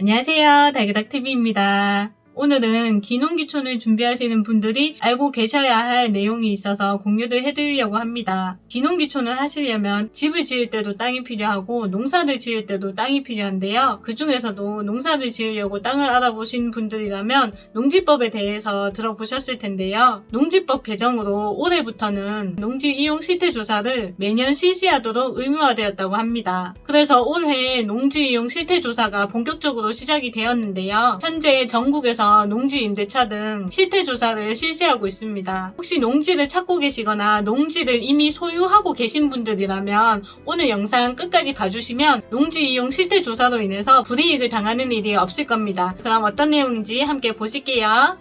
안녕하세요. 달그닥TV입니다. 오늘은 기농기촌을 준비하시는 분들이 알고 계셔야 할 내용이 있어서 공유를 해드리려고 합니다. 기농기촌을 하시려면 집을 지을 때도 땅이 필요하고 농사를 지을 때도 땅이 필요한데요. 그 중에서도 농사를 지으려고 땅을 알아보신 분들이라면 농지법에 대해서 들어보셨을 텐데요. 농지법 개정으로 올해부터는 농지 이용 실태 조사를 매년 실시하도록 의무화되었다고 합니다. 그래서 올해 농지 이용 실태 조사가 본격적으로 시작이 되었는데요. 현재 전국에서 농지 임대차 등 실태 조사를 실시하고 있습니다. 혹시 농지를 찾고 계시거나 농지를 이미 소유하고 계신 분들이라면 오늘 영상 끝까지 봐주시면 농지 이용 실태 조사로 인해서 불이익을 당하는 일이 없을 겁니다. 그럼 어떤 내용인지 함께 보실게요.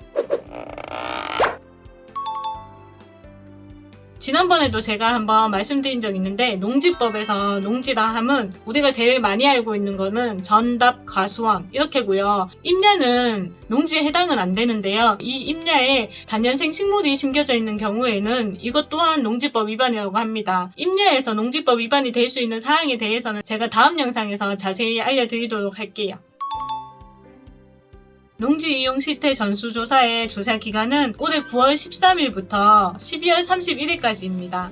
지난번에도 제가 한번 말씀드린 적 있는데 농지법에서 농지라 함은 우리가 제일 많이 알고 있는 거는 전답 과수원 이렇게고요. 임야는 농지에 해당은 안 되는데요. 이 임야에 단연생 식물이 심겨져 있는 경우에는 이것 또한 농지법 위반이라고 합니다. 임야에서 농지법 위반이 될 수 있는 사항에 대해서는 제가 다음 영상에서 자세히 알려드리도록 할게요. 농지 이용 실태 전수조사의 조사 기간은 올해 9월 13일부터 12월 31일까지입니다.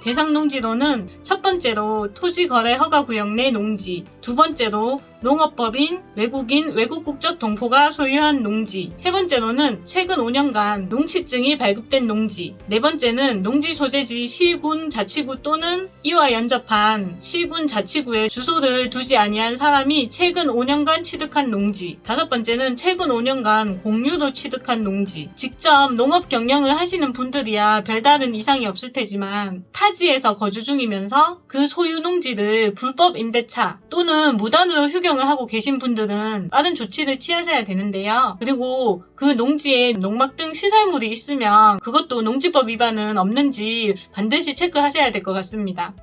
대상 농지로는 첫 번째로 토지 거래 허가 구역 내 농지, 두 번째로 농업법인, 외국인, 외국 국적 동포가 소유한 농지, 세 번째로는 최근 5년간 농취증이 발급된 농지, 네 번째는 농지 소재지 시군 자치구 또는 이와 연접한 시군 자치구에 주소를 두지 아니한 사람이 최근 5년간 취득한 농지, 다섯 번째는 최근 5년간 공유로 취득한 농지, 직접 농업 경영을 하시는 분들이야 별다른 이상이 없을 테지만 타지에서 거주 중이면서 그 소유 농지를 불법 임대차 또는 무단으로 휴경 환경을 하고 계신 분들은 빠른 조치를 취하셔야 되는데요. 그리고 그 농지에 농막 등 시설물이 있으면 그것도 농지법 위반은 없는지 반드시 체크하셔야 될 것 같습니다.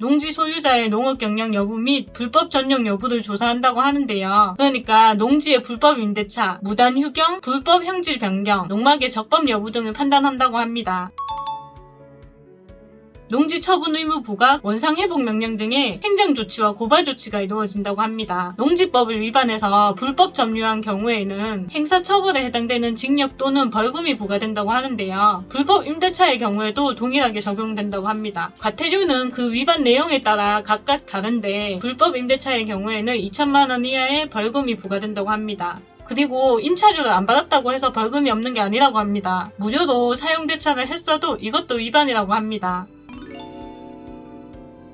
농지 소유자의 농업 경영 여부 및 불법 전용 여부를 조사한다고 하는데요. 그러니까 농지의 불법 임대차, 무단 휴경, 불법 형질 변경, 농막의 적법 여부 등을 판단한다고 합니다. 농지 처분 의무 부각, 원상 회복 명령 등의 행정 조치와 고발 조치가 이루어진다고 합니다. 농지법을 위반해서 불법 점유한 경우에는 행사 처벌에 해당되는 징역 또는 벌금이 부과된다고 하는데요. 불법 임대차의 경우에도 동일하게 적용된다고 합니다. 과태료는 그 위반 내용에 따라 각각 다른데 불법 임대차의 경우에는 2천만 원 이하의 벌금이 부과된다고 합니다. 그리고 임차료를 안 받았다고 해서 벌금이 없는 게 아니라고 합니다. 무료로 사용 대차를 했어도 이것도 위반이라고 합니다.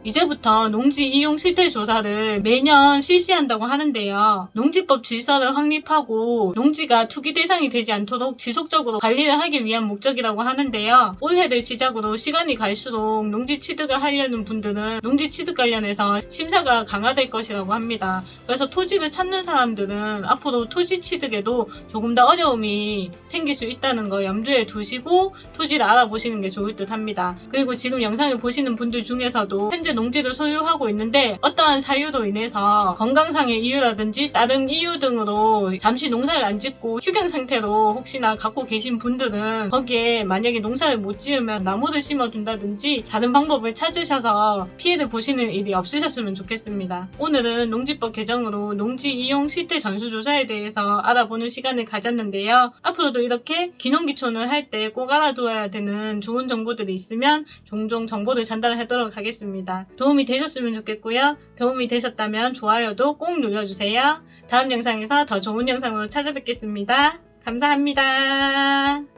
이제부터 농지 이용 실태 조사를 매년 실시한다고 하는데요. 농지법 질서를 확립하고 농지가 투기 대상이 되지 않도록 지속적으로 관리를 하기 위한 목적이라고 하는데요. 올해를 시작으로 시간이 갈수록 농지 취득을 하려는 분들은 농지 취득 관련해서 심사가 강화될 것이라고 합니다. 그래서 토지를 찾는 사람들은 앞으로 토지 취득에도 조금 더 어려움이 생길 수 있다는 거 염두에 두시고 토지를 알아보시는 게 좋을 듯 합니다. 그리고 지금 영상을 보시는 분들 중에서도 현재 농지를 소유하고 있는데 어떠한 사유로 인해서 건강상의 이유라든지 다른 이유 등으로 잠시 농사를 안 짓고 휴경 상태로 혹시나 갖고 계신 분들은 거기에 만약에 농사를 못 지으면 나무를 심어둔다든지 다른 방법을 찾으셔서 피해를 보시는 일이 없으셨으면 좋겠습니다. 오늘은 농지법 개정으로 농지 이용 실태 전수조사에 대해서 알아보는 시간을 가졌는데요. 앞으로도 이렇게 기농기촌을 할 때 꼭 알아두어야 되는 좋은 정보들이 있으면 종종 정보를 전달하도록 하겠 도움이 되셨으면 좋겠고요. 도움이 되셨다면 좋아요도 꼭 눌러주세요. 다음 영상에서 더 좋은 영상으로 찾아뵙겠습니다. 감사합니다.